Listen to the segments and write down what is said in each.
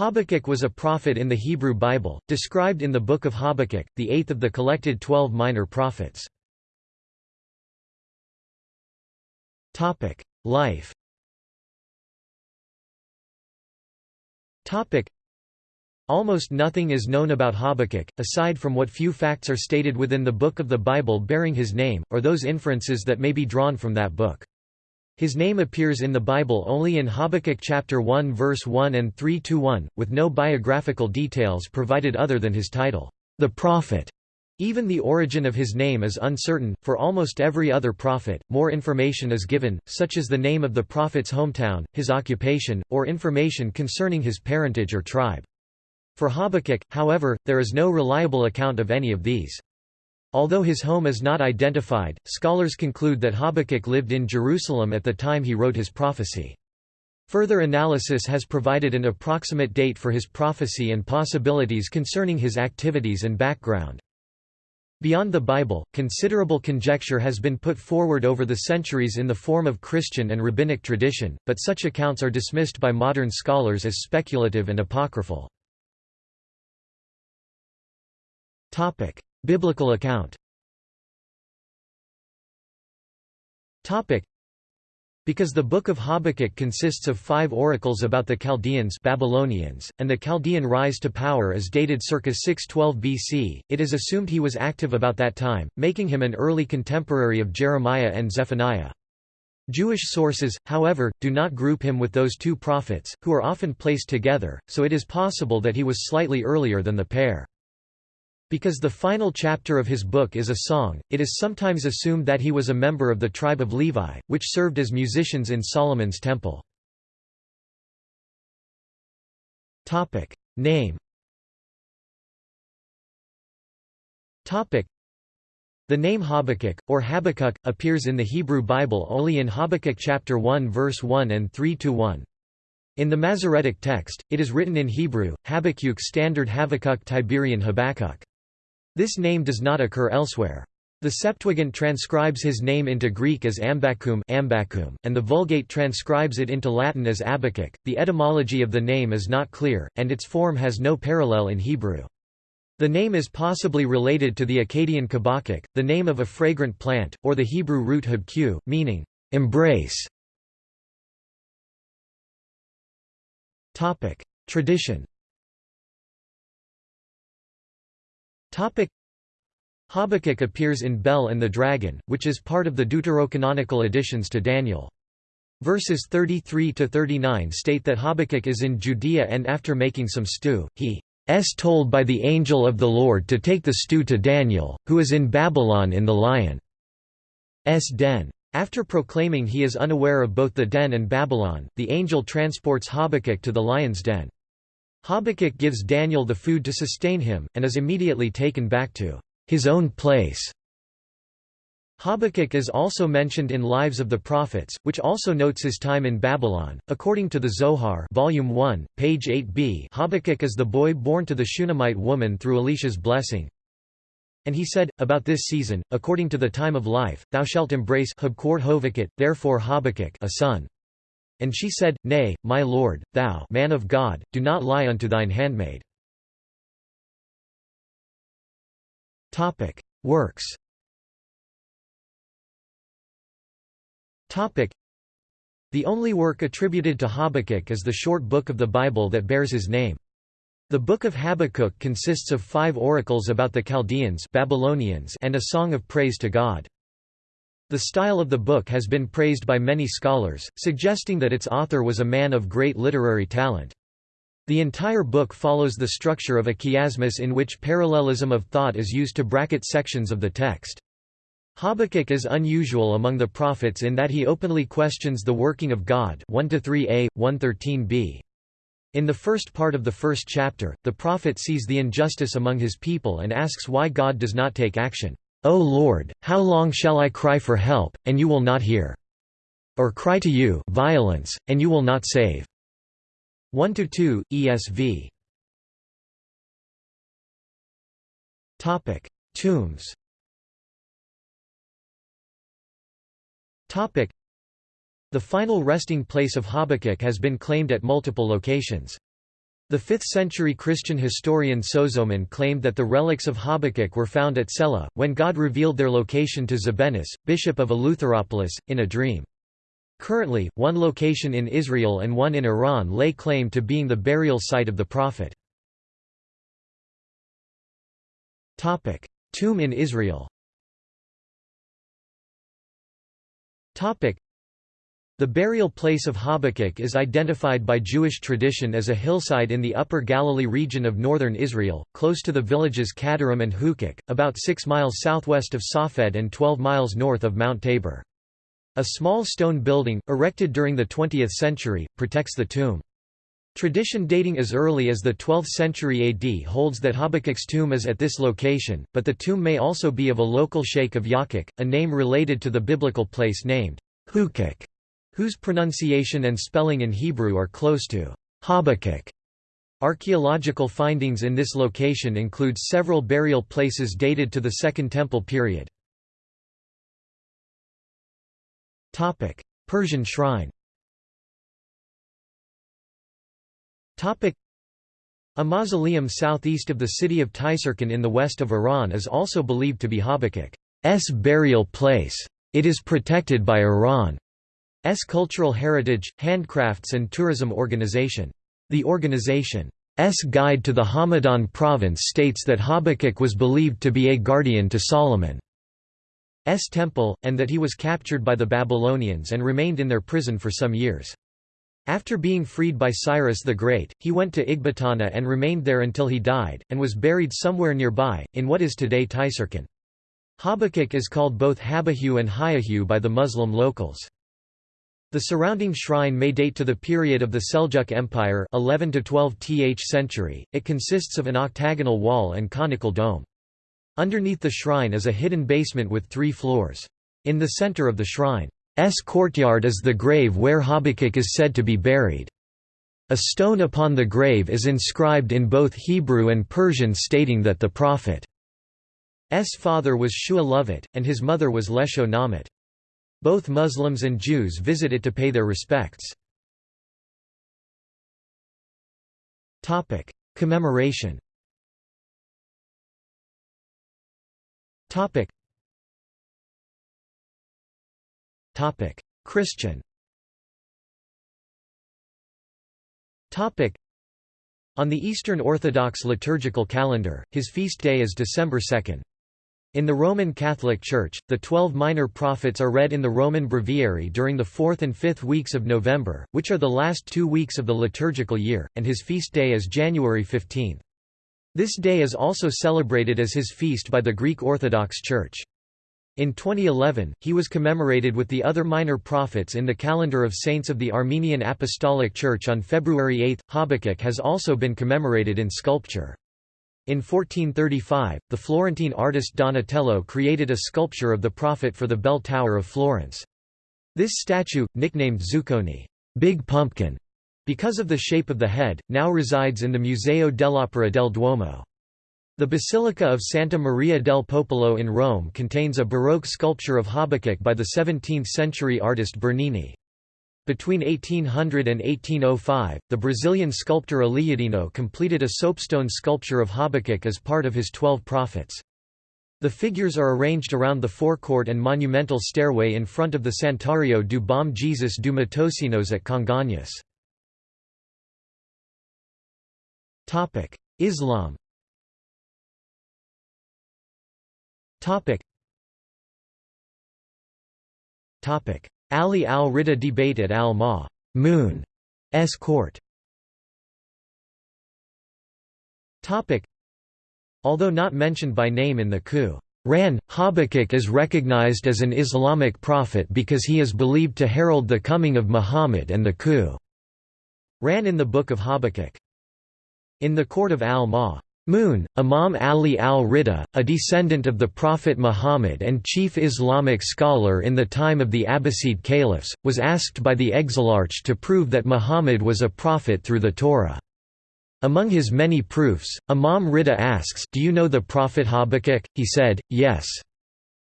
Habakkuk was a prophet in the Hebrew Bible, described in the Book of Habakkuk, the eighth of the collected twelve minor prophets. Life Almost nothing is known about Habakkuk, aside from what few facts are stated within the book of the Bible bearing his name, or those inferences that may be drawn from that book. His name appears in the Bible only in Habakkuk chapter 1 verse 1 and 3-1, with no biographical details provided other than his title, the prophet. Even the origin of his name is uncertain. For almost every other prophet, more information is given, such as the name of the prophet's hometown, his occupation, or information concerning his parentage or tribe. For Habakkuk, however, there is no reliable account of any of these. Although his home is not identified, scholars conclude that Habakkuk lived in Jerusalem at the time he wrote his prophecy. Further analysis has provided an approximate date for his prophecy and possibilities concerning his activities and background. Beyond the Bible, considerable conjecture has been put forward over the centuries in the form of Christian and rabbinic tradition, but such accounts are dismissed by modern scholars as speculative and apocryphal. Biblical account. Topic: Because the Book of Habakkuk consists of five oracles about the Chaldeans Babylonians, and the Chaldean rise to power is dated circa 612 BC, it is assumed he was active about that time, making him an early contemporary of Jeremiah and Zephaniah. Jewish sources, however, do not group him with those two prophets, who are often placed together, so it is possible that he was slightly earlier than the pair. Because the final chapter of his book is a song, it is sometimes assumed that he was a member of the tribe of Levi, which served as musicians in Solomon's temple. Name the name Habakkuk, or Habakkuk, appears in the Hebrew Bible only in Habakkuk chapter 1 verse 1 and 3–1. In the Masoretic text, it is written in Hebrew, Habakkuk Standard Habakkuk Tiberian Habakkuk. This name does not occur elsewhere. The Septuagint transcribes his name into Greek as Ambakum, Ambakum and the Vulgate transcribes it into Latin as Abakuk. The etymology of the name is not clear, and its form has no parallel in Hebrew. The name is possibly related to the Akkadian kabakuk, the name of a fragrant plant, or the Hebrew root habku, meaning, embrace. Tradition Habakkuk appears in Bel and the Dragon, which is part of the deuterocanonical additions to Daniel. Verses 33–39 state that Habakkuk is in Judea and after making some stew, he is told by the angel of the Lord to take the stew to Daniel, who is in Babylon in the lion's den. After proclaiming he is unaware of both the den and Babylon, the angel transports Habakkuk to the lion's den. Habakkuk gives Daniel the food to sustain him, and is immediately taken back to his own place. Habakkuk is also mentioned in Lives of the Prophets, which also notes his time in Babylon. According to the Zohar, Volume 1, page 8b, Habakkuk is the boy born to the Shunammite woman through Elisha's blessing. And he said, About this season, according to the time of life, thou shalt embrace therefore Habakkuk a son. And she said, Nay, my lord, thou man of God, do not lie unto thine handmaid. Works The only work attributed to Habakkuk is the short book of the Bible that bears his name. The Book of Habakkuk consists of five oracles about the Chaldeans Babylonians and a song of praise to God. The style of the book has been praised by many scholars, suggesting that its author was a man of great literary talent. The entire book follows the structure of a chiasmus in which parallelism of thought is used to bracket sections of the text. Habakkuk is unusual among the prophets in that he openly questions the working of God 1–3a, 113b. In the first part of the first chapter, the prophet sees the injustice among his people and asks why God does not take action. O Lord, how long shall I cry for help, and you will not hear? Or cry to you violence, and you will not save? 1 to 2 ESV Topic: Tombs Topic: The final resting place of Habakkuk has been claimed at multiple locations. The 5th-century Christian historian Sozomen claimed that the relics of Habakkuk were found at Sela, when God revealed their location to Zebenus, bishop of Eleutheropolis, in a dream. Currently, one location in Israel and one in Iran lay claim to being the burial site of the prophet. Tomb in Israel the burial place of Habakkuk is identified by Jewish tradition as a hillside in the Upper Galilee region of northern Israel, close to the villages Kadarim and Hukok, about 6 miles southwest of Safed and 12 miles north of Mount Tabor. A small stone building, erected during the 20th century, protects the tomb. Tradition dating as early as the 12th century AD holds that Habakkuk's tomb is at this location, but the tomb may also be of a local sheikh of Yakuk, a name related to the biblical place named Hukok whose pronunciation and spelling in Hebrew are close to Habakkuk. Archaeological findings in this location include several burial places dated to the Second Temple period. Persian shrine A mausoleum southeast of the city of Tuyserkan in the west of Iran is also believed to be Habakkuk's burial place. It is protected by Iran. S Cultural Heritage, Handcrafts and Tourism Organization. The organization's guide to the Hamadan province states that Habakkuk was believed to be a guardian to Solomon's temple, and that he was captured by the Babylonians and remained in their prison for some years. After being freed by Cyrus the Great, he went to Ecbatana and remained there until he died, and was buried somewhere nearby, in what is today Tuyserkan. Habakkuk is called both Habahu and Hayahu by the Muslim locals. The surrounding shrine may date to the period of the Seljuk Empire 11 to 12th century. It consists of an octagonal wall and conical dome. Underneath the shrine is a hidden basement with three floors. In the center of the shrine's courtyard is the grave where Habakkuk is said to be buried. A stone upon the grave is inscribed in both Hebrew and Persian stating that the prophet's father was Shua Lovit, and his mother was Lesho Namit. Both Muslims and Jews visit it to pay their respects. Commemoration Christian On the Eastern Orthodox liturgical calendar, his feast day is December 2. In the Roman Catholic Church, the twelve minor prophets are read in the Roman Breviary during the fourth and fifth weeks of November, which are the last two weeks of the liturgical year, and his feast day is January 15. This day is also celebrated as his feast by the Greek Orthodox Church. In 2011, he was commemorated with the other minor prophets in the calendar of saints of the Armenian Apostolic Church on February 8. Habakkuk has also been commemorated in sculpture. In 1435, the Florentine artist Donatello created a sculpture of the prophet for the bell tower of Florence. This statue, nicknamed Zuccone Big Pumpkin", because of the shape of the head, now resides in the Museo dell'Opera del Duomo. The Basilica of Santa Maria del Popolo in Rome contains a Baroque sculpture of Habakkuk by the 17th-century artist Bernini. Between 1800 and 1805, the Brazilian sculptor Aleijadinho completed a soapstone sculpture of Habakkuk as part of his Twelve Prophets. The figures are arranged around the forecourt and monumental stairway in front of the Santuario do Bom Jesus do Matosinhos at Congonhas. Islam Ali al-Rida debate at al-Ma Moon's court Although not mentioned by name in the Qur'an, Habakkuk is recognized as an Islamic prophet because he is believed to herald the coming of Muhammad and the Qur'an in the Book of Habakkuk. In the court of al-Ma Moon, Imam Ali al-Rida, a descendant of the Prophet Muhammad and chief Islamic scholar in the time of the Abbasid caliphs, was asked by the exilarch to prove that Muhammad was a prophet through the Torah. Among his many proofs, Imam Rida asks, Do you know the prophet Habakkuk? He said, Yes.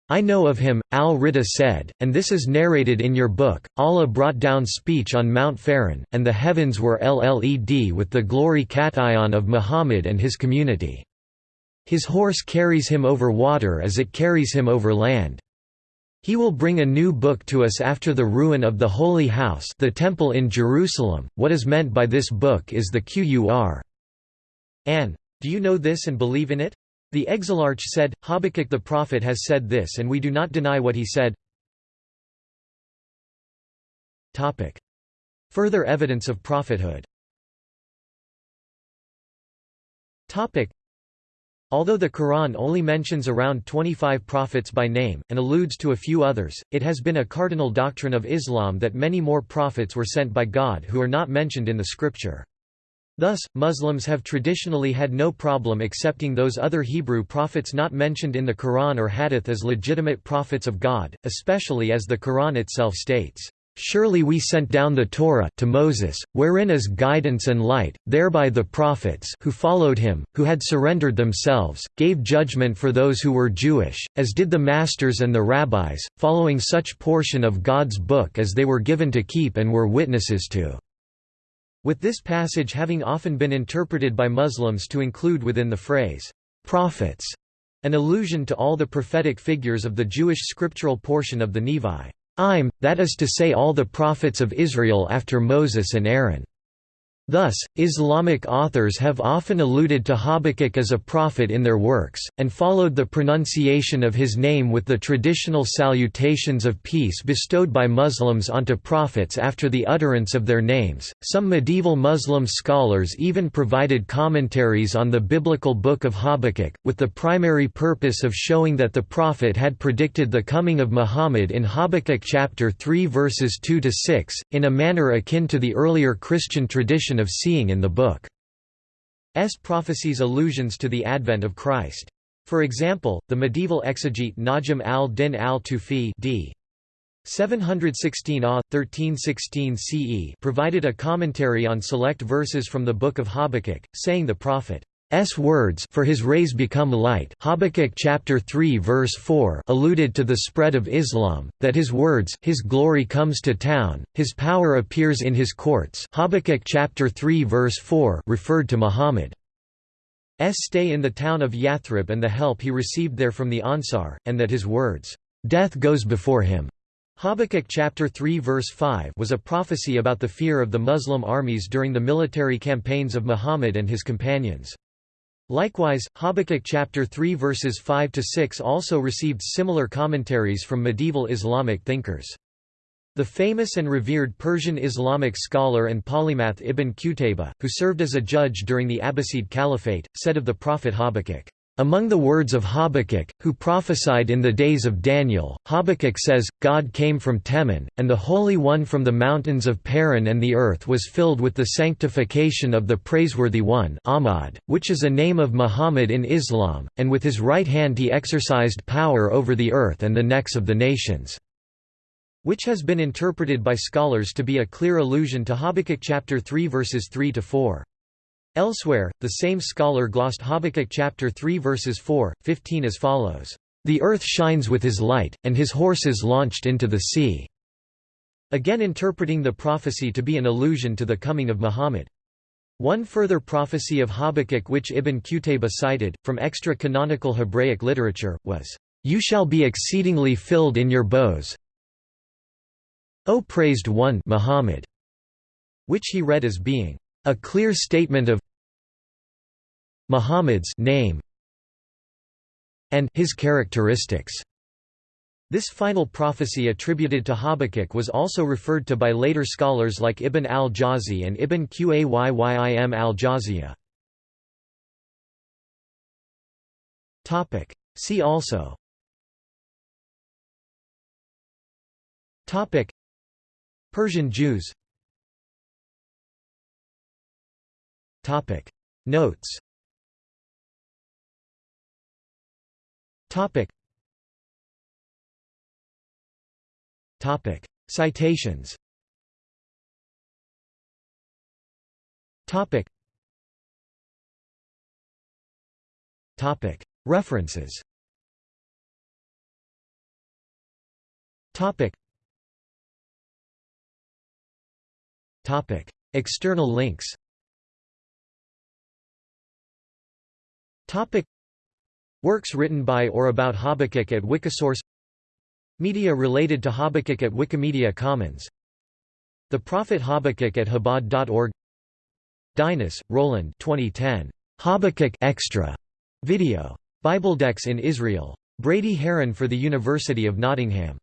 I know of him, al-Rida said, and this is narrated in your book, Allah brought down speech on Mount Faran, and the heavens were LLED with the glory cation of Muhammad and his community. His horse carries him over water as it carries him over land. He will bring a new book to us after the ruin of the Holy House the Temple in Jerusalem. What is meant by this book is the Qur. An. Do you know this and believe in it? The exilarch said, Habakkuk the prophet has said this and we do not deny what he said. Further evidence of prophethood Although the Quran only mentions around 25 prophets by name, and alludes to a few others, it has been a cardinal doctrine of Islam that many more prophets were sent by God who are not mentioned in the scripture. Thus, Muslims have traditionally had no problem accepting those other Hebrew prophets not mentioned in the Quran or Hadith as legitimate prophets of God, especially as the Quran itself states, Surely we sent down the Torah to Moses, wherein is guidance and light, thereby the prophets who followed him, who had surrendered themselves, gave judgment for those who were Jewish, as did the masters and the rabbis, following such portion of God's book as they were given to keep and were witnesses to. With this passage having often been interpreted by Muslims to include within the phrase, prophets, an allusion to all the prophetic figures of the Jewish scriptural portion of the Nevi. Im, that is to say all the prophets of Israel after Moses and Aaron. Thus, Islamic authors have often alluded to Habakkuk as a prophet in their works, and followed the pronunciation of his name with the traditional salutations of peace bestowed by Muslims onto prophets after the utterance of their names. Some medieval Muslim scholars even provided commentaries on the biblical book of Habakkuk, with the primary purpose of showing that the prophet had predicted the coming of Muhammad in Habakkuk chapter 3 verses 2 to 6, in a manner akin to the earlier Christian tradition of seeing in the book. S prophecies allusions to the advent of Christ. For example, the medieval exegete Najm al-Din al-Tufi d. 716 AH, 1316 CE provided a commentary on select verses from the Book of Habakkuk, saying the prophet S words for his rays become light Habakkuk chapter 3 verse 4 alluded to the spread of Islam, that his words his glory comes to town, his power appears in his courts Habakkuk chapter 3 verse 4 referred to Muhammad. S stay in the town of Yathrib and the help he received there from the Ansar, and that his words, "'Death goes before him' Habakkuk chapter 3 verse 5 was a prophecy about the fear of the Muslim armies during the military campaigns of Muhammad and his companions. Likewise, Habakkuk chapter 3 verses 5 to 6 also received similar commentaries from medieval Islamic thinkers. The famous and revered Persian Islamic scholar and polymath Ibn Qutayba, who served as a judge during the Abbasid Caliphate, said of the prophet Habakkuk, among the words of Habakkuk, who prophesied in the days of Daniel, Habakkuk says, God came from Teman, and the Holy One from the mountains of Paran and the earth was filled with the sanctification of the Praiseworthy One Ahmad, which is a name of Muhammad in Islam, and with his right hand he exercised power over the earth and the necks of the nations." which has been interpreted by scholars to be a clear allusion to Habakkuk chapter 3 verses 3 to 4. Elsewhere, the same scholar glossed Habakkuk chapter 3 verses 4, 15 as follows, "...the earth shines with his light, and his horses launched into the sea." Again interpreting the prophecy to be an allusion to the coming of Muhammad. One further prophecy of Habakkuk which Ibn Qutayba cited, from extra-canonical Hebraic literature, was, "...you shall be exceedingly filled in your bows O praised one Muhammad", which he read as being, "...a clear statement of Muhammad's name and his characteristics. This final prophecy attributed to Habakkuk was also referred to by later scholars like Ibn al-Jawzi and Ibn Qayyim al-Jawziyah. See also Persian Jews Notes Topic. Topic. Citations Topic. Topic. References Topic. Topic. External links Topic. Works written by or about Habakkuk at Wikisource Media related to Habakkuk at Wikimedia Commons The Prophet Habakkuk at Chabad.org Dinas, Roland 2010. Habakkuk Extra video. Bibledex in Israel. Brady Haran for the University of Nottingham